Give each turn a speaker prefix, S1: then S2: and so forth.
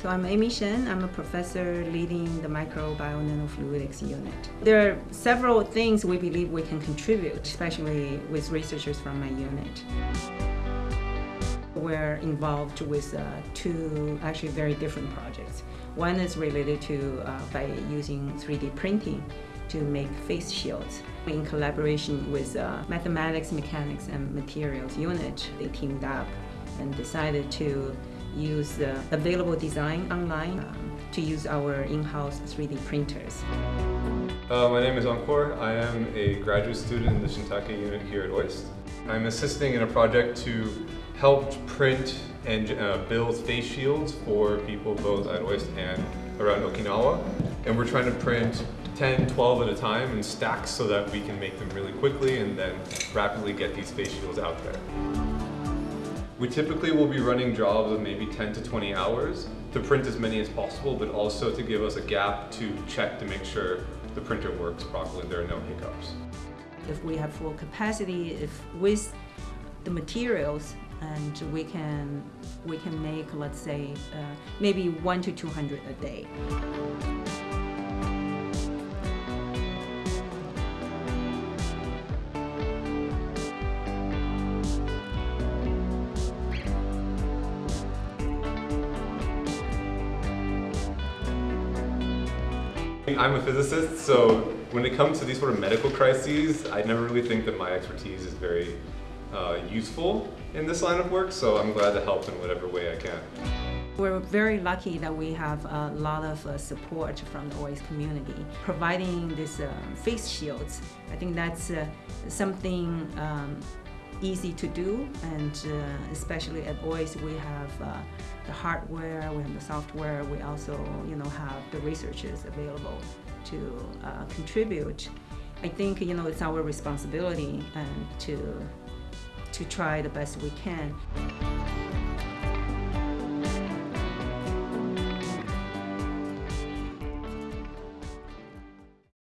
S1: So I'm Amy Shen. I'm a professor leading the micro/bio/nanofluidics unit. There are several things we believe we can contribute, especially with researchers from my unit. We're involved with uh, two actually very different projects. One is related to uh, by using 3D printing to make face shields. In collaboration with uh, Mathematics, Mechanics, and Materials unit, they teamed up and decided to use the available design online um, to use our in-house 3D printers.
S2: Uh, my name is Ankur. I am a graduate student in the Shintake unit here at OIST. I'm assisting in a project to help print and uh, build face shields for people both at OIST and around Okinawa. And we're trying to print 10, 12 at a time in stacks so that we can make them really quickly and then rapidly get these face shields out there. We typically will be running jobs of maybe 10 to 20 hours to print as many as possible, but also to give us a gap to check to make sure the printer works properly there are no hiccups.
S1: If we have full capacity, if with the materials, and we can we can make let's say uh, maybe one to 200 a day.
S2: I'm a physicist, so when it comes to these sort of medical crises, I never really think that my expertise is very uh, useful in this line of work, so I'm glad to help in whatever way I can.
S1: We're very lucky that we have a lot of uh, support from the OIST community. Providing these uh, face shields, I think that's uh, something um, easy to do and uh, especially at OIST we have uh, the hardware, we have the software, we also you know have the researchers available to uh, contribute. I think you know it's our responsibility and to to try the best we can.